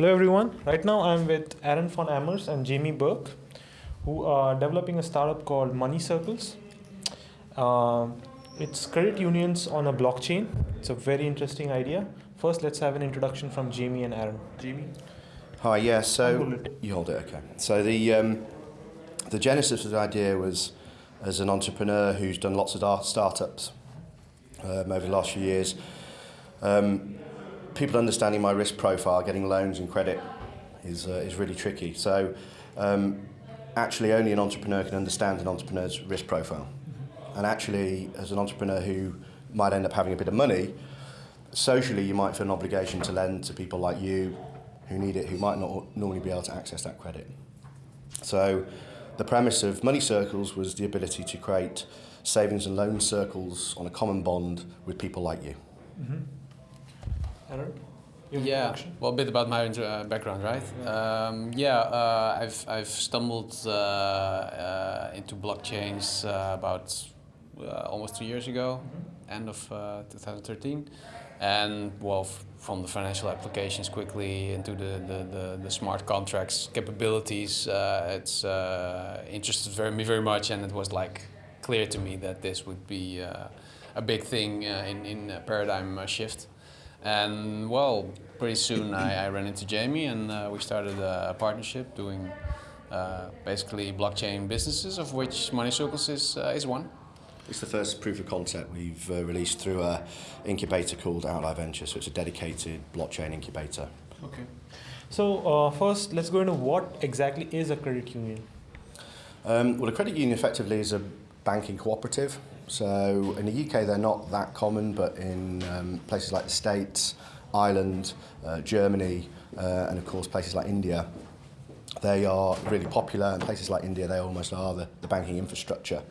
Hello everyone. Right now I'm with Aaron van Ammers and Jamie Burke, who are developing a startup called Money Circles. Uh, it's credit unions on a blockchain. It's a very interesting idea. First, let's have an introduction from Jamie and Aaron. Jamie. Hi. Yeah. So hold it. you hold it. Okay. So the um, the genesis of the idea was as an entrepreneur who's done lots of startups um, over the last few years. Um, people understanding my risk profile, getting loans and credit, is uh, is really tricky. So um, actually, only an entrepreneur can understand an entrepreneur's risk profile. And actually, as an entrepreneur who might end up having a bit of money, socially you might feel an obligation to lend to people like you who need it, who might not normally be able to access that credit. So the premise of Money Circles was the ability to create savings and loan circles on a common bond with people like you. Aaron. your Yeah, introduction? well, a bit about my uh, background, right? Um, yeah, uh, I've I've stumbled uh, uh, into blockchains uh, about uh, almost two years ago, end of uh, 2013, and well, f- from the financial applications quickly into the the, the, the smart contracts capabilities, uh, it's uh, interested very me very much, and it was like clear to me that this would be uh, a big thing uh, in in a paradigm shift. And well, pretty soon I, I ran into Jamie and uh, we started a, a partnership doing uh, basically blockchain businesses, of which Money Circles is, uh, is one. It's the first proof of concept we've uh, released through a incubator called Outlier Ventures, so it's a dedicated blockchain incubator. Okay. So uh, first, let's go into what exactly is a credit union. Um, well, a credit union effectively is a banking cooperative. So in the UK, they're not that common, but in um, places like the States, Ireland, uh, Germany, uh, and of course places like India, they are really popular. And places like India, they almost are the, the banking infrastructure.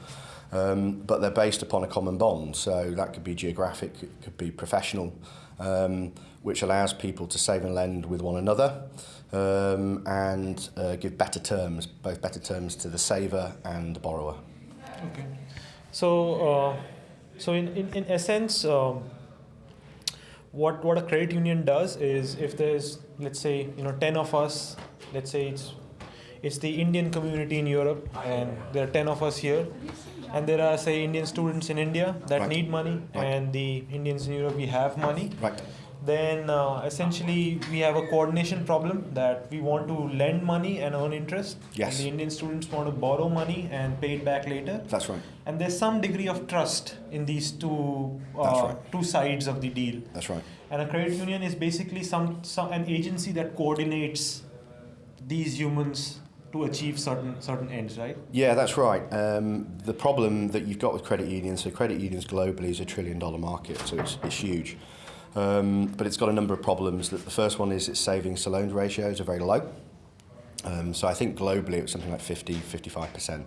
Um, but they're based upon a common bond, so that could be geographic, it could be professional, um, which allows people to save and lend with one another um, and uh, give better terms, both better terms to the saver and the borrower. Okay. So, uh, so in, in, in essence, um, what what a credit union does is if there's let's say you know ten of us, let's say it's it's the Indian community in Europe, and there are ten of us here, and there are say Indian students in India that Right. need money, Right. and the Indians in Europe we have money. Right. Then uh, essentially we have a coordination problem that we want to lend money and earn interest. Yes. And the Indian students want to borrow money and pay it back later That's right. and there's some degree of trust in these two uh, right. two sides of the deal That's right. and a credit union is basically some, some an agency that coordinates these humans to achieve certain certain ends right Yeah, that's right. Um, the problem that you've got with credit unions, so credit unions globally is a trillion dollar market, so it's, it's huge. Um, but it's got a number of problems. The first one is its savings to loans ratios are very low. Um, so I think globally it's something like 50, 55%.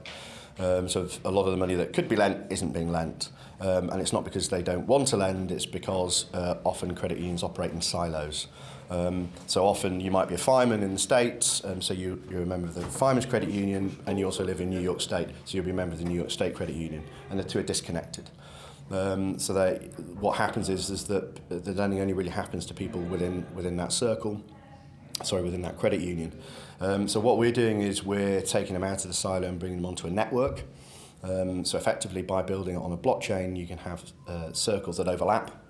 Um, so a lot of the money that could be lent isn't being lent. Um, and it's not because they don't want to lend, it's because uh, often credit unions operate in silos. Um, so often you might be a fireman in the States, um, so you, you're a member of the Fireman's Credit Union, and you also live in New York State, so you'll be a member of the New York State Credit Union, and the two are disconnected. Um, so that what happens is is that the lending only really happens to people within within that circle, sorry, within that credit union. Um, so what we're doing is we're taking them out of the silo and bringing them onto a network. Um, so effectively, by building it on a blockchain, you can have uh, circles that overlap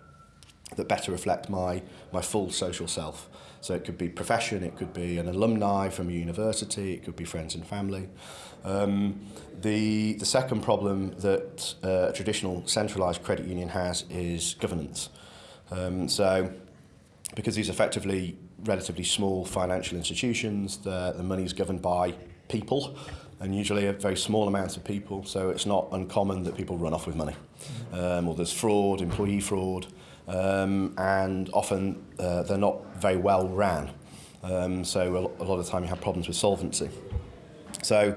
that better reflect my my full social self. So it could be profession, it could be an alumni from a university, it could be friends and family. Um, the, the second problem that uh, a traditional centralised credit union has is governance. Um, so, because these are effectively relatively small financial institutions, the, the money is governed by people, and usually a very small amount of people, so it's not uncommon that people run off with money. Um, or there's fraud, employee fraud, um, and often uh, they're not very well ran. Um, so a lot of the time you have problems with solvency. So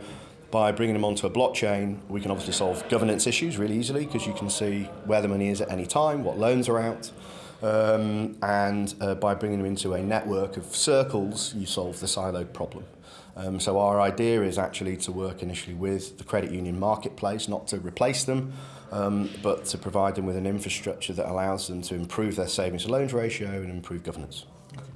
By bringing them onto a blockchain, we can obviously solve governance issues really easily because you can see where the money is at any time, what loans are out, um, and uh, by bringing them into a network of circles, you solve the silo problem. Um, so our idea is actually to work initially with the credit union marketplace, not to replace them, um, but to provide them with an infrastructure that allows them to improve their savings to loans ratio and improve governance.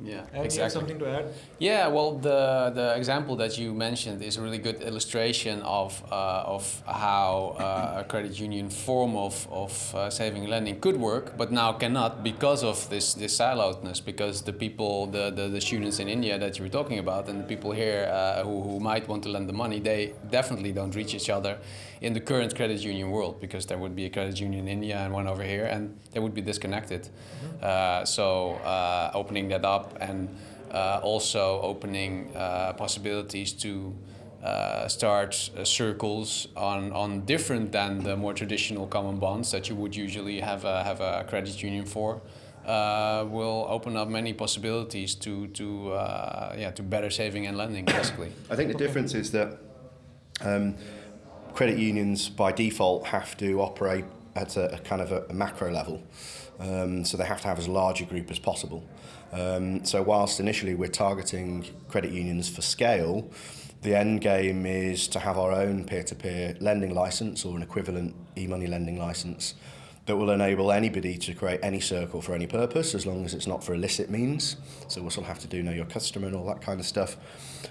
Yeah, And exactly. something to add? Yeah, well, the the example that you mentioned is a really good illustration of uh, of how uh, a credit union form of of uh, saving and lending could work, but now cannot because of this this siloedness. Because the people, the, the the students in India that you were talking about, and the people here uh, who who might want to lend the money, they definitely don't reach each other in the current credit union world because there would be a credit union in India and one over here, and they would be disconnected. Uh, so uh, opening that up and uh, also opening uh, possibilities to uh, start uh, circles on, on different than the more traditional common bonds that you would usually have a, have a credit union for. Uh, will open up many possibilities to to uh, yeah to better saving and lending basically. I think the difference is that um, credit unions by default have to operate at a, a kind of a, a macro level. Um, so they have to have as large a group as possible. Um, so whilst initially we're targeting credit unions for scale, the end game is to have our own peer-to-peer -peer lending license or an equivalent e-money lending license that will enable anybody to create any circle for any purpose as long as it's not for illicit means. So we'll still have to do know your customer and all that kind of stuff.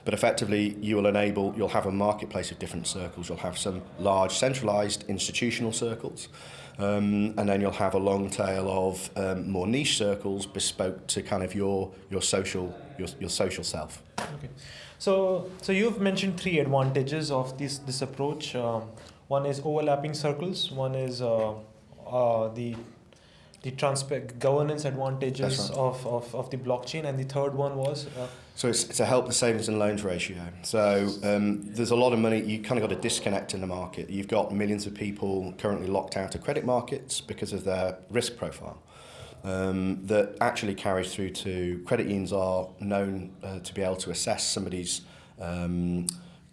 But effectively, you will enable, you'll have a marketplace of different circles. You'll have some large centralized institutional circles Um, and then you'll have a long tail of um, more niche circles bespoke to kind of your, your, social, your, your social self. Okay. So, so you've mentioned three advantages of this this approach. Um, one is overlapping circles. One is uh, uh, the the transpa- governance advantages right. of, of, of the blockchain, and the third one was uh, So it's to help the savings and loans ratio. So um, there's a lot of money, you kind of got a disconnect in the market. You've got millions of people currently locked out of credit markets because of their risk profile. Um, that actually carries through to credit unions are known uh, to be able to assess somebody's um,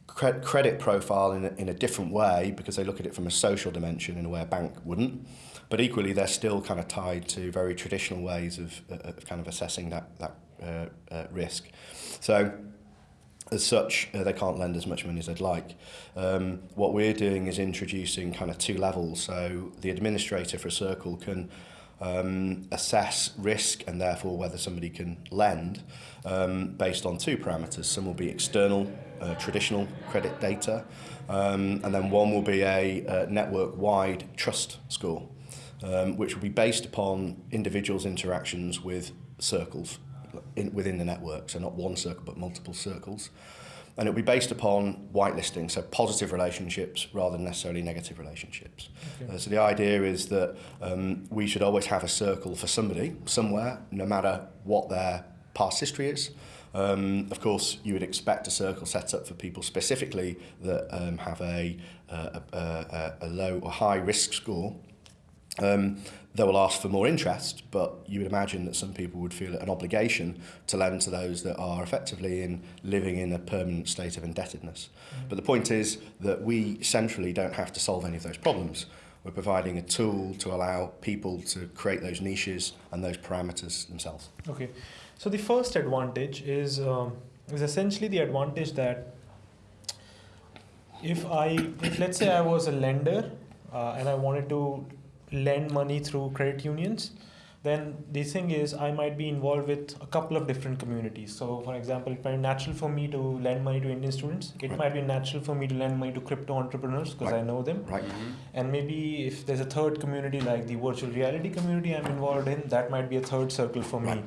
cre- credit profile in a, in a different way because they look at it from a social dimension in a way a bank wouldn't. But equally, they're still kind of tied to very traditional ways of, uh, of kind of assessing that, that uh, uh, risk. So, as such, uh, they can't lend as much money as they'd like. Um, what we're doing is introducing kind of two levels. So, the administrator for a circle can um, assess risk and therefore whether somebody can lend um, based on two parameters. Some will be external, uh, traditional credit data, um, and then one will be a uh, network-wide trust score, um, which will be based upon individuals' interactions with circles in, within the network, so not one circle but multiple circles. And it'll be based upon whitelisting, so positive relationships rather than necessarily negative relationships. Okay. Uh, so the idea is that um, we should always have a circle for somebody, somewhere, no matter what their past history is. Um, of course, you would expect a circle set up for people specifically that um, have a, uh, a, a, a low or high risk score. Um, they will ask for more interest, but you would imagine that some people would feel an obligation to lend to those that are effectively in living in a permanent state of indebtedness. But the point is that we centrally don't have to solve any of those problems. We're providing a tool to allow people to create those niches and those parameters themselves. Okay, so the first advantage is um, is essentially the advantage that if I, if let's say I was a lender uh, and I wanted to lend money through credit unions, then the thing is I might be involved with a couple of different communities. So, for example, it might be natural for me to lend money to Indian students. It Right. might be natural for me to lend money to crypto entrepreneurs because I know them. Right? And maybe if there's a third community like the virtual reality community I'm involved in, that might be a third circle for me. Right.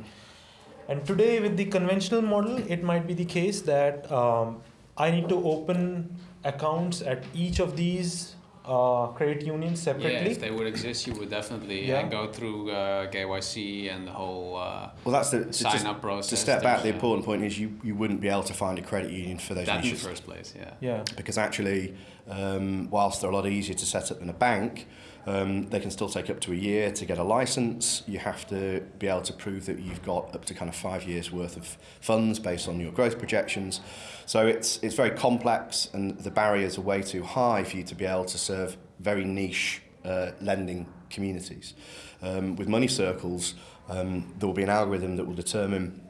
And today, with the conventional model, it might be the case that um, I need to open accounts at each of these uh, credit unions Yeah, separately. if they would exist, you would definitely Yeah. uh, go through uh, KYC and the whole uh, Well, that's the sign just- up process. to step back. The uh, important point is you, you wouldn't be able to find a credit union for those that in the first place, yeah. yeah. because actually, um, whilst they're a lot easier to set up than a bank, Um, they can still take up to a year to get a license. You have to be able to prove that you've got up to kind of five years worth of funds based on your growth projections. So it's, it's very complex and the barriers are way too high for you to be able to serve very niche uh, lending communities. Um, with money circles, um, there will be an algorithm that will determine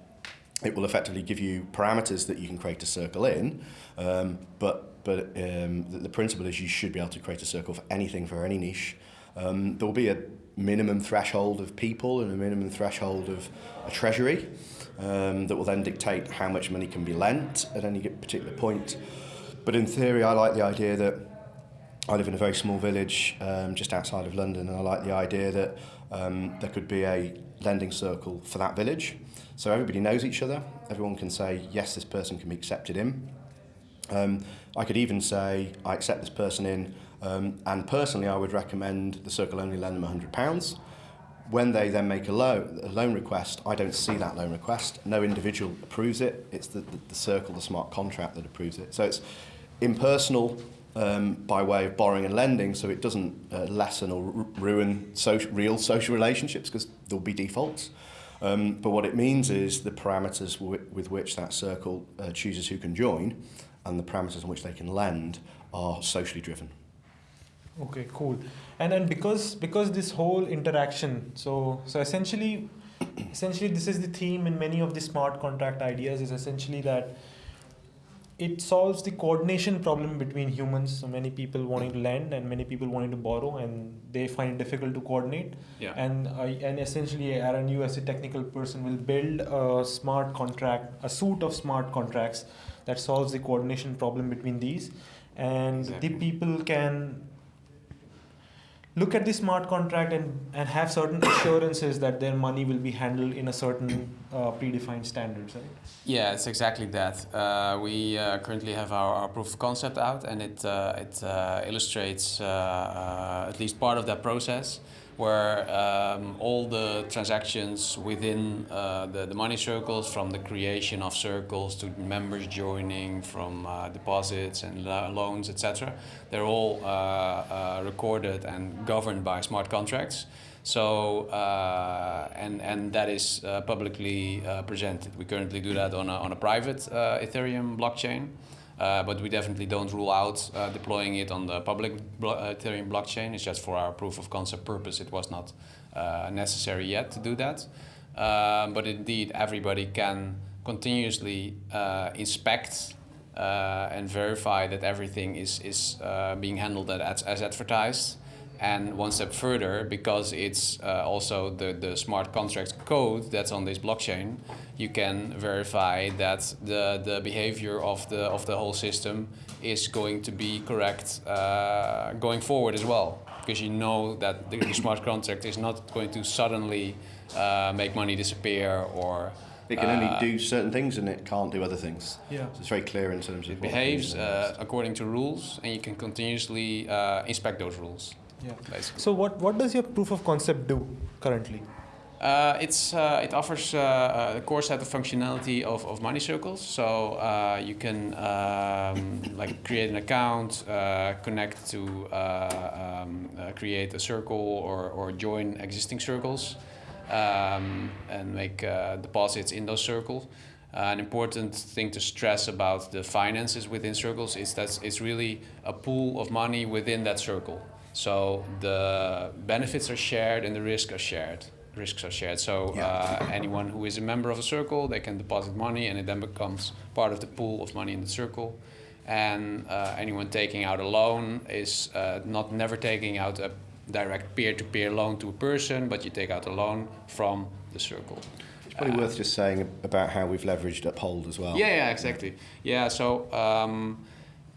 it will effectively give you parameters that you can create a circle in, um, but but um, the, the principle is you should be able to create a circle for anything for any niche. Um, there will be a minimum threshold of people and a minimum threshold of a treasury. um, that will then dictate how much money can be lent at any particular point. But in theory, I like the idea that I live in a very small village um, just outside of London, and I like the idea that um, there could be a lending circle for that village. So everybody knows each other. Everyone can say, yes, this person can be accepted in. Um, I could even say, I accept this person in, um, and personally, I would recommend the circle only lend them £100. When they then make a loan, a loan request, I don't see that loan request. No individual approves it. It's the, the, the circle, the smart contract that approves it. So it's impersonal um, by way of borrowing and lending, so it doesn't uh, lessen or ruin social, real social relationships because there'll be defaults. Um, but what it means is the parameters with which that circle uh, chooses who can join and the parameters in which they can lend are socially driven. Okay, cool. And then because because this whole interaction, so so essentially, essentially this is the theme in many of the smart contract ideas is essentially that it solves the coordination problem between humans. So many people wanting to lend and many people wanting to borrow, and they find it difficult to coordinate. Yeah. And I and essentially, Aaron, you as a technical person will build a smart contract, a suite of smart contracts that solves the coordination problem between these, and Exactly. the people can look at the smart contract and, and have certain assurances that their money will be handled in a certain uh, predefined standards, right? Yeah, it's exactly that. Uh, we uh, currently have our, our proof of concept out, and it uh, it uh, illustrates uh, uh, at least part of that process, where um, all the transactions within uh, the the money circles, from the creation of circles to members joining, from uh, deposits and lo- loans, etc., they're all uh, uh, recorded and governed by smart contracts. So uh, and and that is uh, publicly presented. We currently do that on a, on a private Ethereum blockchain, but we definitely don't rule out uh, deploying it on the public blo- uh, Ethereum blockchain. It's just for our proof of concept purpose. It was not uh, necessary yet to do that. Um, but indeed, everybody can continuously uh, inspect uh, and verify that everything is is uh, being handled as, as advertised. And one step further, because it's uh, also the, the smart contract code that's on this blockchain, you can verify that the, the behavior of the, of the whole system is going to be correct uh, going forward as well. Because you know that the, the smart contract is not going to suddenly uh, make money disappear or It can only uh, do certain things and it can't do other things. Yeah. So it's very clear in terms of it what behaves can uh, according to rules and you can continuously uh, inspect those rules. Yeah. Basically. So what, what does your proof of concept do currently? Uh, it's uh, it offers uh, a core set of functionality of, of money circles. So uh, you can um, like create an account, uh, connect to uh, um, create a circle or, or join existing circles, um, and make uh, deposits in those circles. Uh, an important thing to stress about the finances within circles is that it's really a pool of money within that circle. So the benefits are shared and the risks are shared. Risks are shared. So uh, anyone who is a member of a circle, they can deposit money, and it then becomes part of the pool of money in the circle. And uh, anyone taking out a loan is uh, not never taking out a direct peer-to-peer loan to a person, but you take out a loan from the circle. It's probably worth just saying about how we've leveraged Uphold as well. Yeah, yeah, exactly. Yeah, so um,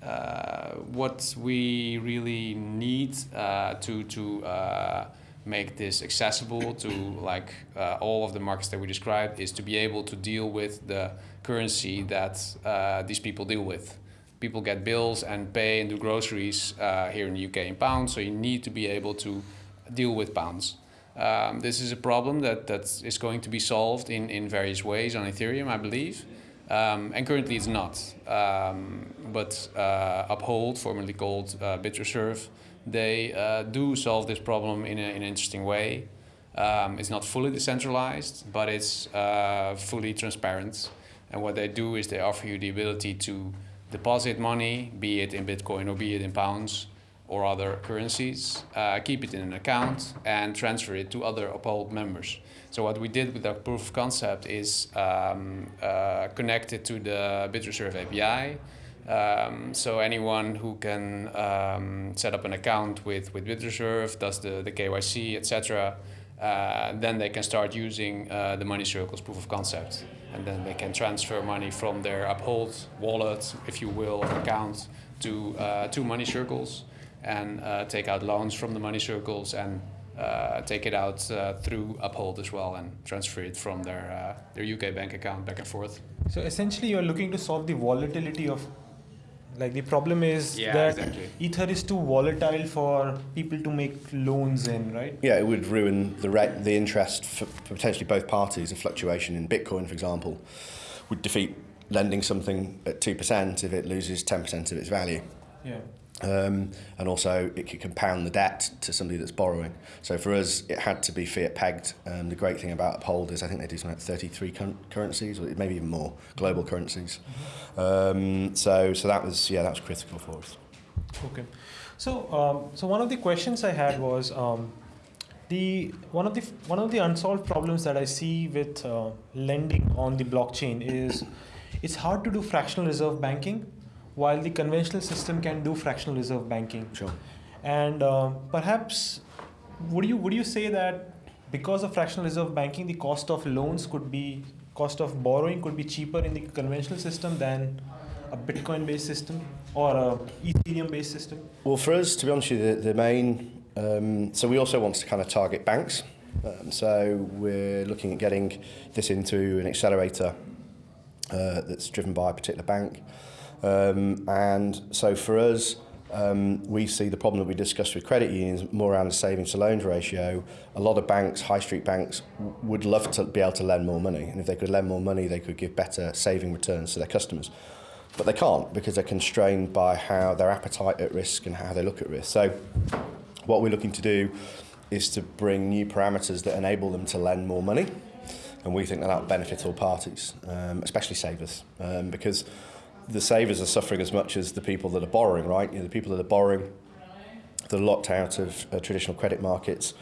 uh, what we really need uh, to to uh, make this accessible to like uh, all of the markets that we described is to be able to deal with the currency that uh, these people deal with. People get bills and pay and do groceries here in the UK in pounds, so you need to be able to deal with pounds. Um, this is a problem that, that is going to be solved in, in various ways on Ethereum, I believe. Um, and currently it's not. Um, but uh, Uphold, formerly called uh, BitReserve, they uh, do solve this problem in, a, in an interesting way. Um, it's not fully decentralized, but it's uh, fully transparent. And what they do is they offer you the ability to deposit money, be it in Bitcoin or be it in pounds or other currencies, uh, keep it in an account, and transfer it to other Uphold members. So what we did with our proof of concept is um, uh, to the BitReserve API. Um, so anyone who can um, set up an account with, with BitReserve, does the, the KYC, etc., uh, then they can start using uh, the money circles proof of concept. And then they can transfer money from their Uphold wallet, if you will, account to, uh, to money circles and uh, take out loans from the money circles and uh, take it out uh, through Uphold as well and transfer it from their, uh, their UK bank account back and forth. So essentially, you're looking to solve the volatility of, like the problem is Yeah, that exactly. Ether is too volatile for people to make loans in, right? Yeah, it would ruin the rate, the interest for for potentially both parties. A fluctuation in Bitcoin, for example, would defeat lending something at 2% if it loses 10% of its value. Yeah. Um, and also, it could compound the debt to somebody that's borrowing. So for us, it had to be fiat pegged. Um, the great thing about Uphold is I think they do something like 33 cur- currencies, or maybe even more, global currencies. Um, so, so that was yeah, that was critical for us. Okay. So, um, so one of the questions I had was um, the one of the one of the unsolved problems that I see with uh, lending on the blockchain is it's hard to do fractional reserve banking, while the conventional system can do fractional reserve banking. Sure. And uh, perhaps would you would you say that because of fractional reserve banking, the cost of loans could be cost of borrowing could be cheaper in the conventional system than a Bitcoin-based system or a Ethereum-based system? Well, for us, to be honest with you, the, the main, um, so we also want to kind of target banks. Um, so we're looking at getting this into an accelerator uh, that's driven by a particular bank. Um, and so for us, um, we see the problem that we discussed with credit unions more around the savings to loans ratio. A lot of banks, high street banks, would love to be able to lend more money. And if they could lend more money, they could give better saving returns to their customers. But they can't because they're constrained by how their appetite at risk and how they look at risk. So what we're looking to do is to bring new parameters that enable them to lend more money. And we think that that will benefit all parties, um, especially savers, um, because the savers are suffering as much as the people that are borrowing, right? You know, the people that are borrowing, that are locked out of uh, traditional credit markets,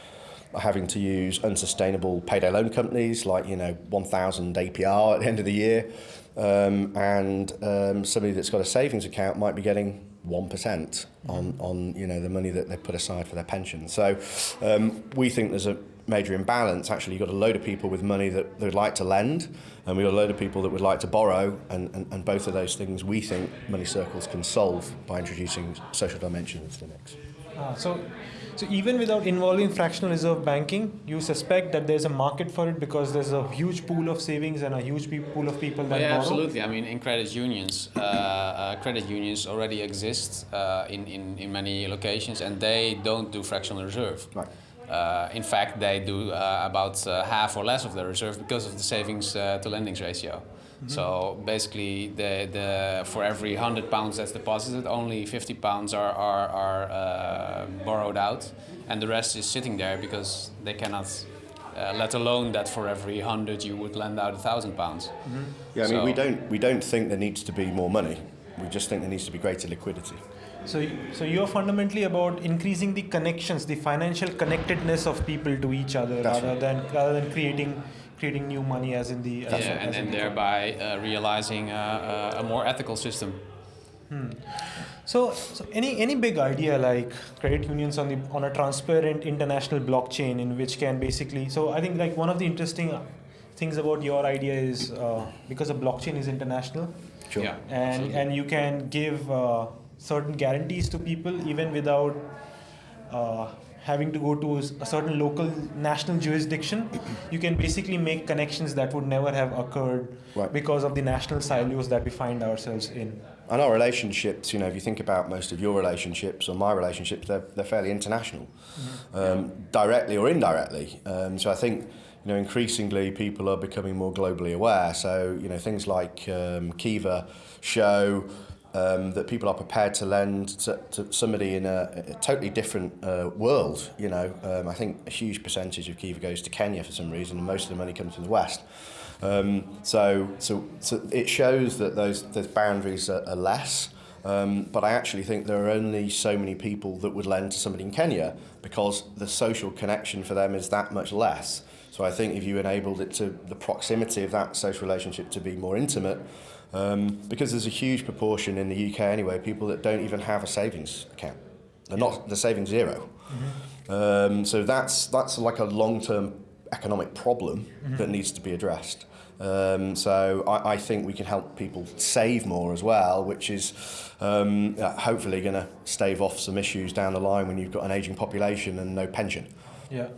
are having to use unsustainable payday loan companies like, you know, 1,000 APR at the end of the year. Um, and um, somebody that's got a savings account might be getting 1% on, on you know, the money that they put aside for their pension. So um, we think there's a major imbalance. Actually, you've got a load of people with money that they'd like to lend, and we've got a load of people that would like to borrow, and, and, and both of those things we think money circles can solve by introducing social dimensions to the mix. Ah, so, so even without involving fractional reserve banking, you suspect that there's a market for it because there's a huge pool of savings and a huge pool of people that Well, yeah, borrow. absolutely. I mean, in credit unions, uh, uh, credit unions already exist uh, in, in, in many locations, and they don't do fractional reserve. Right. Uh, in fact, they do uh, about uh, half or less of the reserve because of the savings uh, to lendings ratio. So basically, the, the, for every 100 pounds that's deposited, only 50 pounds are, are, are uh, borrowed out, and the rest is sitting there because they cannot, uh, let alone that for every 100 you would lend out a thousand pounds. Yeah, I mean, So- we don't we don't think there needs to be more money. We just think there needs to be greater liquidity. So, so you're fundamentally about increasing the connections, the financial connectedness of people to each other, That's rather than rather than creating creating new money as in the. yeah, as, and, as and the- thereby uh, realizing uh, uh, a more ethical system. So, so any any big idea like credit unions on the on a transparent international blockchain in which can basically. So I think like one of the interesting things about your idea is uh, because a blockchain is international, Sure. Yeah, and absolutely. and you can give uh, certain guarantees to people even without uh, having to go to a certain local national jurisdiction you can basically make connections that would never have occurred Right. because of the national silos that we find ourselves in And our relationships, you know, if you think about most of your relationships or my relationships, they're, they're fairly international, um, directly or indirectly. Um, so I think, you know, increasingly people are becoming more globally aware. So, you know, things like um, Kiva show um, that people are prepared to lend to, to somebody in a, a totally different uh, world. You know, um, I think a huge percentage of Kiva goes to Kenya for some reason, and most of the money comes from the West. Um, so, so, so it shows that those, those boundaries are, are less. Um, but I actually think there are only so many people that would lend to somebody in Kenya because the social connection for them is that much less. So I think if you enabled it to the proximity of that social relationship to be more intimate, um, because there's a huge proportion in the UK anyway, people that don't even have a savings account. They're not. They're saving 0 Um, so that's that's like a long-term economic problem that needs to be addressed. Um, so I, I think we can help people save more as well, which is um, uh, hopefully going to stave off some issues down the line when you've got an aging population and no pension. Yeah.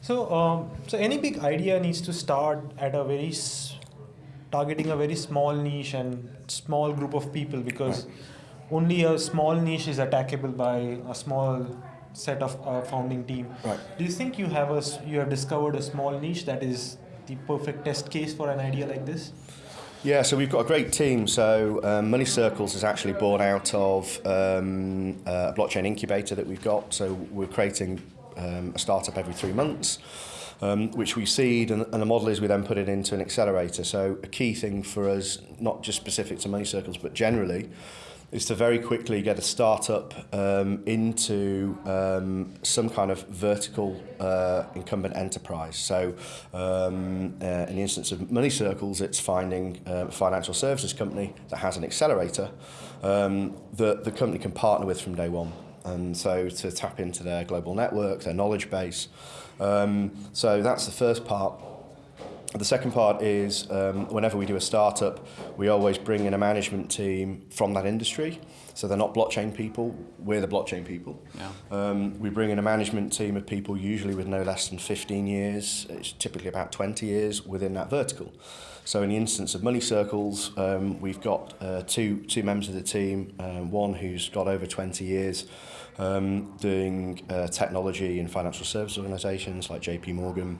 So, um, so any big idea needs to start at a very targeting a very small niche and small group of people because only a small niche is attackable by a small set of uh, founding team. Right. Do you think you have a you have discovered a small niche that is the perfect test case for an idea like this? Yeah, so we've got a great team. So um, Money Circles is actually born out of um, uh, a blockchain incubator that we've got. So we're creating um, a startup every three months, um, which we seed, and, and the model is we then put it into an accelerator. So a key thing for us, not just specific to money circles, but generally, is to very quickly get a startup um, into um, some kind of vertical uh, incumbent enterprise. So, um, uh, in the instance of Money Circles, it's finding uh, a financial services company that has an accelerator um, that the company can partner with from day one and so to tap into their global network, their knowledge base. Um, so that's the first part. The second part is um, whenever we do a startup, we always bring in a management team from that industry. So they're not blockchain people, we're the blockchain people. Yeah. Um, we bring in a management team of people usually with no less than 15 years, it's typically about 20 years within that vertical. So in the instance of Money Circles, um, we've got uh, two, two members of the team, um, one who's got over 20 years um, doing uh, technology in financial service organisations like JP Morgan,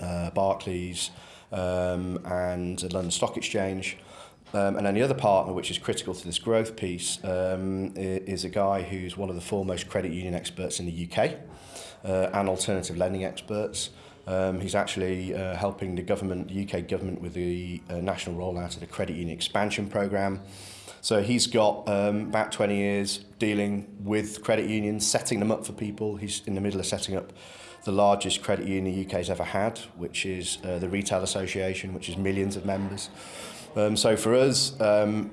uh, Barclays um, and the London Stock Exchange. Um, and then the other partner, which is critical to this growth piece, um, is a guy who's one of the foremost credit union experts in the UK uh, and alternative lending experts. Um, he's actually uh, helping the government, the UK government, with the uh, national rollout of the credit union expansion program. So he's got um, about 20 years dealing with credit unions, setting them up for people. He's in the middle of setting up the largest credit union the UK's ever had, which is uh, the Retail Association, which is millions of members. Um, so for us, um,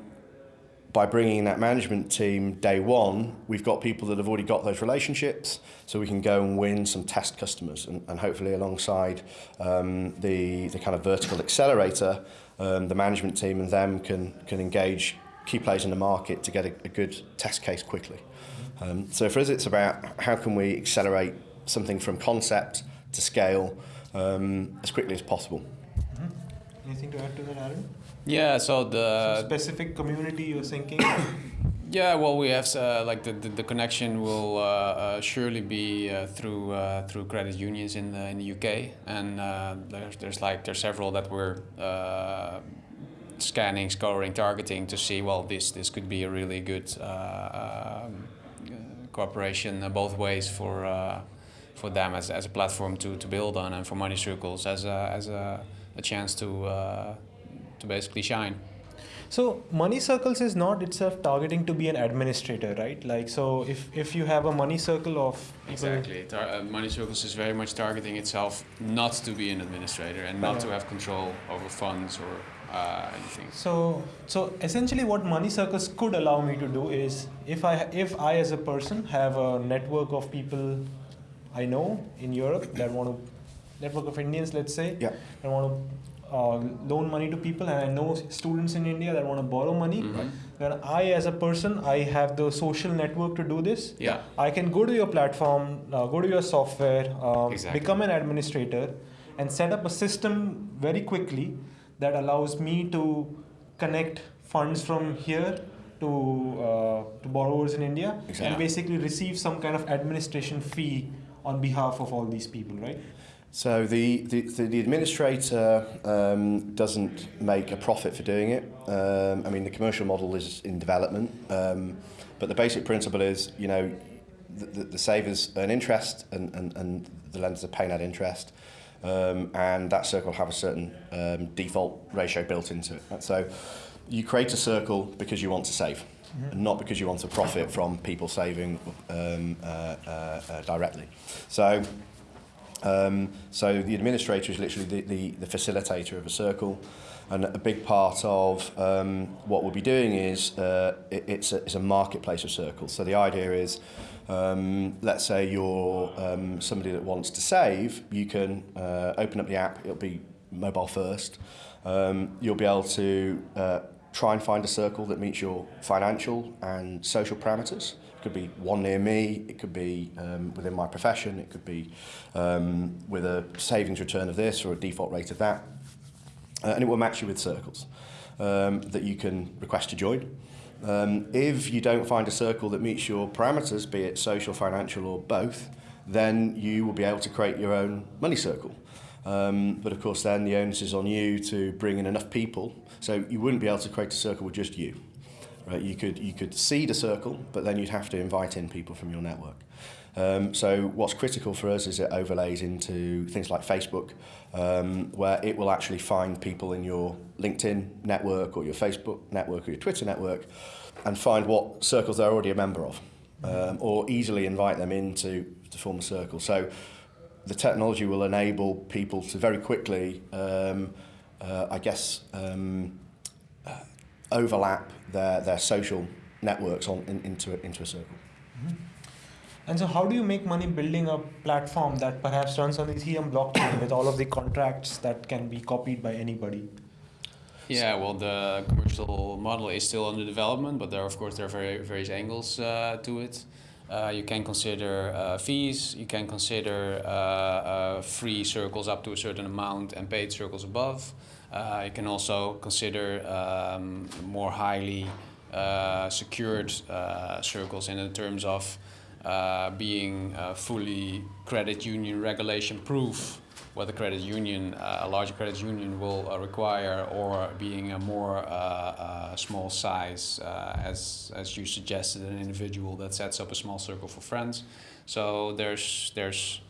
by bringing in that management team day one, we've got people that have already got those relationships, so we can go and win some test customers, and, and hopefully alongside um, the the kind of vertical accelerator, um, the management team and them can can engage key players in the market to get a, a good test case quickly. Um, so for us, it's about how can we accelerate something from concept to scale um, as quickly as possible. Anything to add to that, Aaron? Yeah, so the Some specific community you're thinking? Yeah, well, we have uh, like the, the, the connection will uh, uh, surely be uh, through uh, through credit unions in the in the UK, and uh, there's there's like there's several that we're uh, scanning, scoring, targeting to see. Well, this this could be a really good uh, um, uh, cooperation uh, both ways for uh, for them as, as a platform to, to build on, and for Money Circles as a as a, a chance to uh, to basically shine. So money circles is not itself targeting to be an administrator, right? Like so, if if you have a money circle of people, Exactly. Tar- uh, Money Circles is very much targeting itself not to be an administrator and not to have control over funds or uh, anything. So so essentially, what money circles could allow me to do is if I if I as a person have a network of people I know in Europe that want to network of Indians, let's say, Yeah. that want to uh, loan money to people, and I know students in India that want to borrow money. Mhm. Then I, as a person, I have the social network to do this. Yeah. I can go to your platform, uh, go to your software, um, Exactly. become an administrator, and set up a system very quickly that allows me to connect funds from here to uh, to borrowers in India, Exactly. and basically receive some kind of administration fee on behalf of all these people, right? So the, the, the, administrator um, doesn't make a profit for doing it. Um, I mean, the commercial model is in development, um, but the basic principle is, you know, the, the, the savers earn interest and, and, and the lenders are paying that interest. Um, and that circle have a certain um, default ratio built into it. So you create a circle because you want to save, mm. not because you want to profit from people saving um, uh, uh, uh, directly. So, um, so the administrator is literally the, the, the facilitator of a circle. And a big part of um, what we'll be doing is uh, it, it's, a, it's a marketplace of circles. So the idea is, um, let's say you're um, somebody that wants to save, you can uh, open up the app, it'll be mobile first. Um, you'll be able to uh, try and find a circle that meets your financial and social parameters. It could be one near me, it could be um, within my profession, it could be um, with a savings return of this or a default rate of that. Uh, and it will match you with circles um, that you can request to join. Um, if you don't find a circle that meets your parameters, be it social, financial or both, then you will be able to create your own money circle. Um, but of course then the onus is on you to bring in enough people. So you wouldn't be able to create a circle with just you. Right? You could you could seed a circle, but then you'd have to invite in people from your network. Um, so what's critical for us is it overlays into things like Facebook, um, where it will actually find people in your LinkedIn network or your Facebook network or your Twitter network, and find what circles they're already a member of, um, or easily invite them into to form a circle. So the technology will enable people to very quickly, um, uh, I guess, um, uh, overlap their, their social networks on, in, into, a, into a circle. Mm-hmm. And so, how do you make money building a platform that perhaps runs on the Ethereum blockchain with all of the contracts that can be copied by anybody? Yeah, well, the commercial model is still under development, but there, of course, there are very, various angles uh, to it. Uh, you can consider uh, fees, you can consider uh, uh, free circles up to a certain amount and paid circles above. Uh, you can also consider um, more highly secured circles in terms of being fully credit union regulation proof what the credit union, uh, a larger credit union will uh, require or being a more uh, small size as, as you suggested, an individual that sets up a small circle for friends. So there's, there's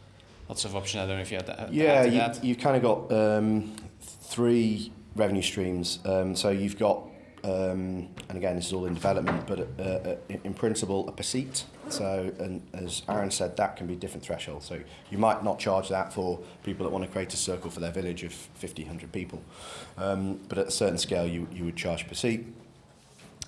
lots of options. I don't know if you had that. Yeah, you, you've kind of got um, three revenue streams. Um, so you've got Um, and again, this is all in development, but uh, uh in principle, a per seat. So, and as Aaron said, that can be different thresholds. So you might not charge that for people that want to create a circle for their village of 50, 100 people. Um, but at a certain scale, you, you would charge per seat.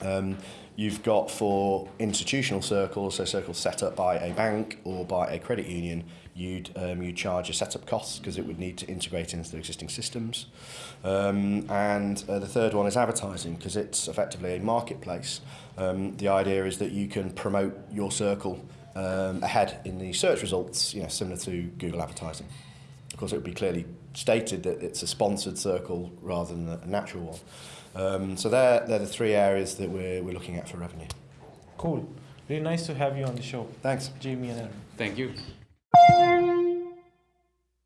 Um, you've got for institutional circles, so circles set up by a bank or by a credit union, you'd um, you'd charge a setup costs because it would need to integrate into the existing systems. Um, and uh, the third one is advertising because it's effectively a marketplace. Um, the idea is that you can promote your circle um, ahead in the search results, you know, similar to Google advertising. Of course, it would be clearly stated that it's a sponsored circle rather than a natural one. Um, so they're, they're the three areas that we're, we're looking at for revenue. Cool. Really nice to have you on the show. Thanks. Jamie and Aaron. Thank you.